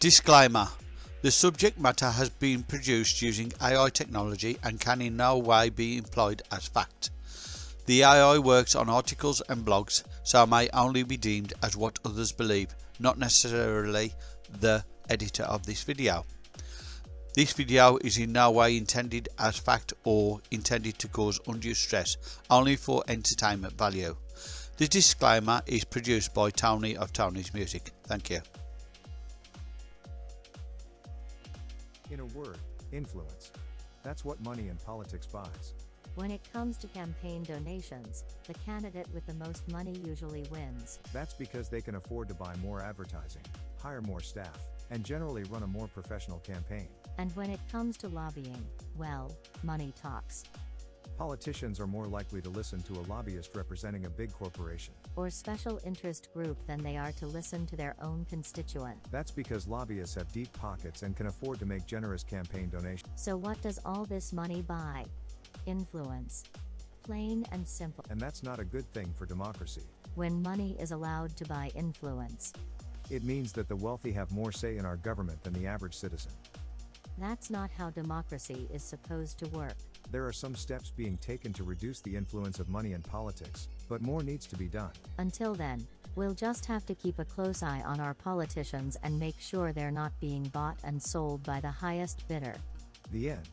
Disclaimer The subject matter has been produced using AI technology and can in no way be employed as fact. The AI works on articles and blogs, so may only be deemed as what others believe, not necessarily the editor of this video. This video is in no way intended as fact or intended to cause undue stress, only for entertainment value. The disclaimer is produced by Tony of Tony's Music. Thank you. In a word, influence. That's what money and politics buys. When it comes to campaign donations, the candidate with the most money usually wins. That's because they can afford to buy more advertising, hire more staff, and generally run a more professional campaign. And when it comes to lobbying, well, money talks. Politicians are more likely to listen to a lobbyist representing a big corporation. Or special interest group than they are to listen to their own constituent. That's because lobbyists have deep pockets and can afford to make generous campaign donations. So what does all this money buy? Influence. Plain and simple. And that's not a good thing for democracy. When money is allowed to buy influence, It means that the wealthy have more say in our government than the average citizen. that's not how democracy is supposed to work. There are some steps being taken to reduce the influence of money in politics, but more needs to be done. Until then, we'll just have to keep a close eye on our politicians and make sure they're not being bought and sold by the highest bidder. The end.